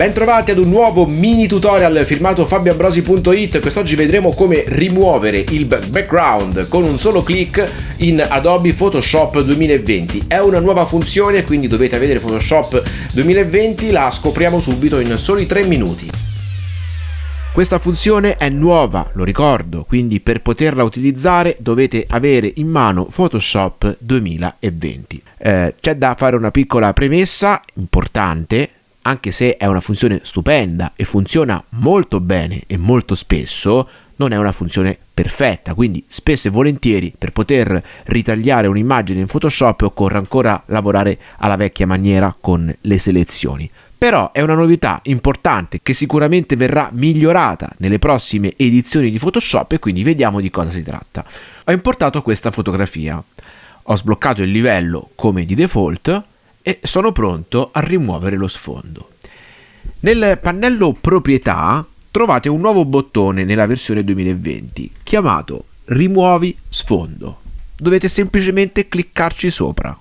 Bentrovati ad un nuovo mini tutorial firmato fabioambrosi.it Quest'oggi vedremo come rimuovere il background con un solo clic in Adobe Photoshop 2020 È una nuova funzione quindi dovete vedere Photoshop 2020 La scopriamo subito in soli 3 minuti. Questa funzione è nuova, lo ricordo, quindi per poterla utilizzare dovete avere in mano Photoshop 2020. Eh, c'è da fare una piccola premessa importante, anche se è una funzione stupenda e funziona molto bene e molto spesso, non è una funzione perfetta, quindi spesso e volentieri per poter ritagliare un'immagine in Photoshop occorre ancora lavorare alla vecchia maniera con le selezioni. Però è una novità importante che sicuramente verrà migliorata nelle prossime edizioni di Photoshop e quindi vediamo di cosa si tratta. Ho importato questa fotografia, ho sbloccato il livello come di default e sono pronto a rimuovere lo sfondo. Nel pannello proprietà trovate un nuovo bottone nella versione 2020 chiamato rimuovi sfondo. Dovete semplicemente cliccarci sopra.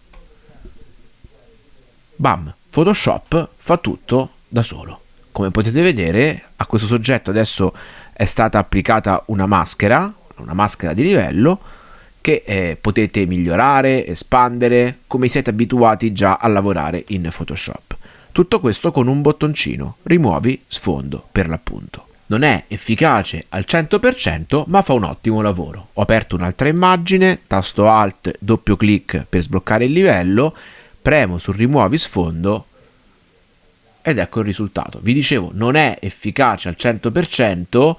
Bam, Photoshop fa tutto da solo. Come potete vedere a questo soggetto adesso è stata applicata una maschera, una maschera di livello che eh, potete migliorare, espandere, come siete abituati già a lavorare in Photoshop. Tutto questo con un bottoncino, rimuovi sfondo per l'appunto. Non è efficace al 100% ma fa un ottimo lavoro. Ho aperto un'altra immagine, tasto Alt, doppio clic per sbloccare il livello, premo su rimuovi sfondo ed ecco il risultato. Vi dicevo, non è efficace al 100%,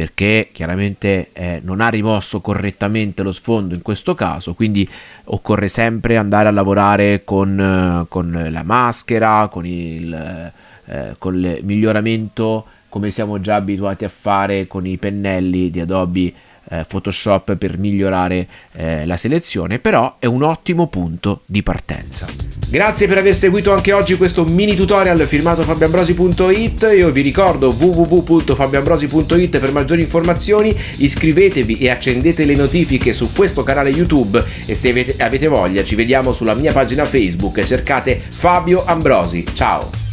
perché chiaramente eh, non ha rimosso correttamente lo sfondo in questo caso, quindi occorre sempre andare a lavorare con, eh, con la maschera, con il, eh, con il miglioramento come siamo già abituati a fare con i pennelli di Adobe eh, Photoshop per migliorare eh, la selezione, però è un ottimo punto di partenza. Grazie per aver seguito anche oggi questo mini tutorial firmato fabioambrosi.it, io vi ricordo www.fabioambrosi.it per maggiori informazioni, iscrivetevi e accendete le notifiche su questo canale YouTube. E se avete, avete voglia ci vediamo sulla mia pagina Facebook, cercate Fabio Ambrosi, ciao!